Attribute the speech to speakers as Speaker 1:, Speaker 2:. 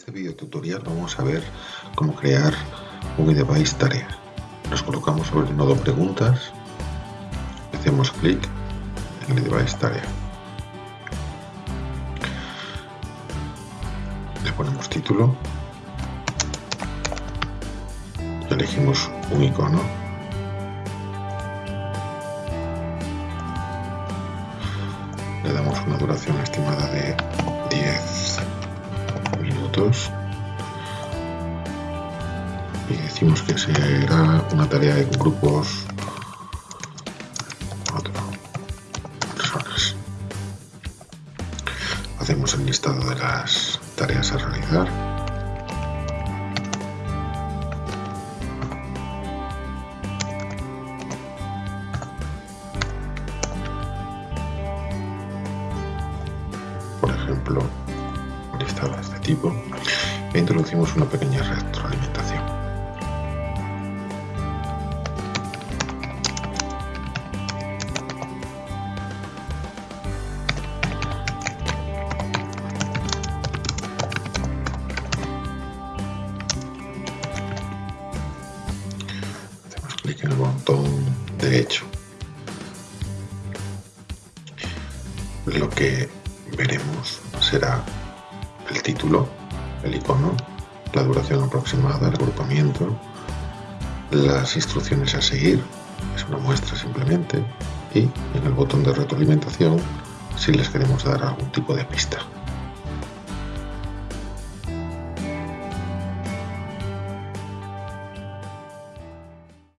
Speaker 1: este video tutorial vamos a ver cómo crear un device tarea. Nos colocamos sobre el nodo preguntas, hacemos clic en el device tarea. Le ponemos título, elegimos un icono, le damos una duración estimada de y decimos que será una tarea de grupos personas. Hacemos el listado de las tareas a realizar. Por ejemplo, de este tipo e introducimos una pequeña retroalimentación. Hacemos clic en el botón derecho. Lo que veremos será el título, el icono, la duración aproximada, el agrupamiento, las instrucciones a seguir, es una muestra simplemente, y en el botón de retroalimentación si les queremos dar algún tipo de pista.